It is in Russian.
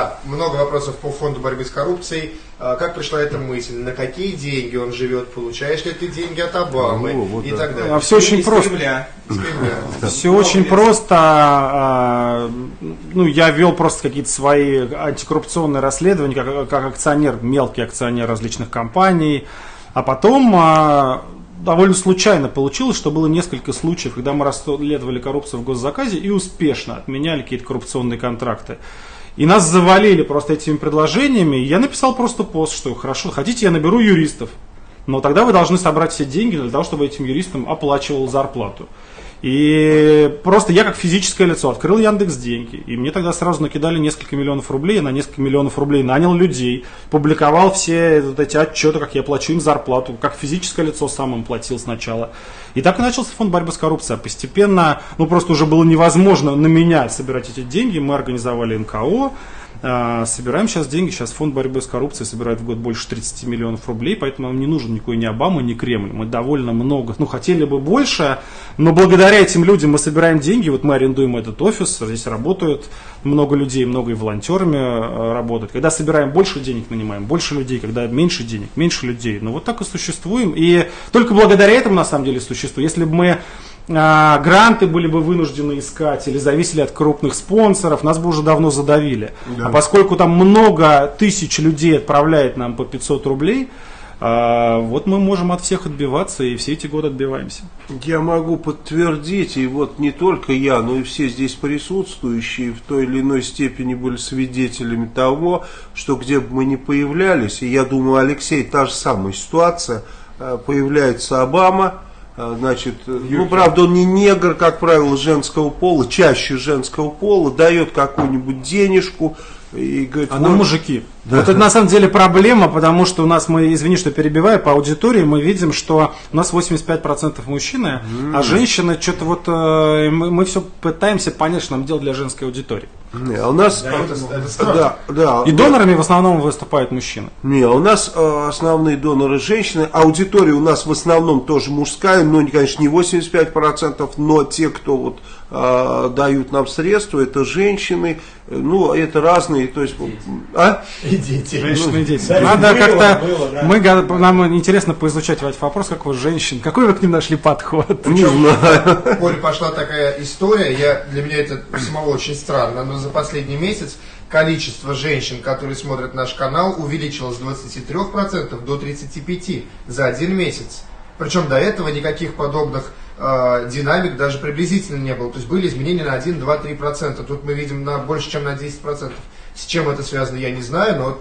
Да, много вопросов по фонду борьбы с коррупцией. А, как пришла эта мысль? На какие деньги он живет? Получаешь ли ты деньги от Обамы? Ну, вот и да. так далее. А все очень Из просто. Кремля. С Кремля. Все очень просто. а, Ну, я вел просто какие-то свои антикоррупционные расследования, как, как акционер, мелкий акционер различных компаний. А потом а, довольно случайно получилось, что было несколько случаев, когда мы расследовали коррупцию в госзаказе и успешно отменяли какие-то коррупционные контракты. И нас завалили просто этими предложениями. Я написал просто пост, что хорошо, хотите, я наберу юристов. Но тогда вы должны собрать все деньги для того, чтобы этим юристам оплачивал зарплату. И просто я как физическое лицо открыл Яндекс деньги, и мне тогда сразу накидали несколько миллионов рублей, я на несколько миллионов рублей нанял людей, публиковал все вот эти отчеты, как я плачу им зарплату, как физическое лицо сам им платил сначала. И так и начался фонд борьбы с коррупцией. А постепенно, ну просто уже было невозможно на меня собирать эти деньги, мы организовали НКО, Собираем сейчас деньги, сейчас фонд борьбы с коррупцией собирает в год больше 30 миллионов рублей, поэтому нам не нужен никакой ни Обама, ни Кремль. Мы довольно много, ну хотели бы больше, но благодаря этим людям мы собираем деньги, вот мы арендуем этот офис, здесь работают много людей, много и волонтерами э, работают. Когда собираем больше денег, нанимаем больше людей, когда меньше денег, меньше людей. Ну вот так и существуем. И только благодаря этому на самом деле существуем. Если бы мы а, гранты были бы вынуждены искать или зависели от крупных спонсоров, нас бы уже давно задавили. А поскольку там много тысяч людей отправляет нам по 500 рублей, а, вот мы можем от всех отбиваться и все эти годы отбиваемся. Я могу подтвердить, и вот не только я, но и все здесь присутствующие в той или иной степени были свидетелями того, что где бы мы ни появлялись, и я думаю, Алексей, та же самая ситуация, э, появляется Обама, значит, э, ну, правда, он не негр, как правило, женского пола, чаще женского пола, дает какую-нибудь денежку и говорит, А нам вот, мужики. Вот это на самом деле проблема, потому что у нас, мы, извини, что перебиваю, по аудитории мы видим, что у нас 85% мужчины, а женщины что-то вот, э, мы, мы все пытаемся понять, что нам делать для женской аудитории. Не, а у нас, Да, это- это да, да, И донорами в основном выступают мужчины. Не, у нас э, основные доноры женщины. Аудитория у нас в основном тоже мужская, но, конечно, не 85%, но те, кто вот дают нам средства, это женщины. Ну, это разные, то есть, а? И дети. Женщины и дети. да, Надо как-то, было, да. мы, го- нам интересно поизучать этот вопрос, как вы женщин, какой вы к ним нашли подход? Не знаю. Коль пошла такая история, я, для меня это самого очень странно, но за последний месяц количество женщин, которые смотрят наш канал, увеличилось с 23% до 35% за один месяц. Причем до этого никаких подобных э, динамик даже приблизительно не было. То есть были изменения на 1, 2, 3%. Тут мы видим на больше, чем на 10%. С чем это связано, я не знаю, но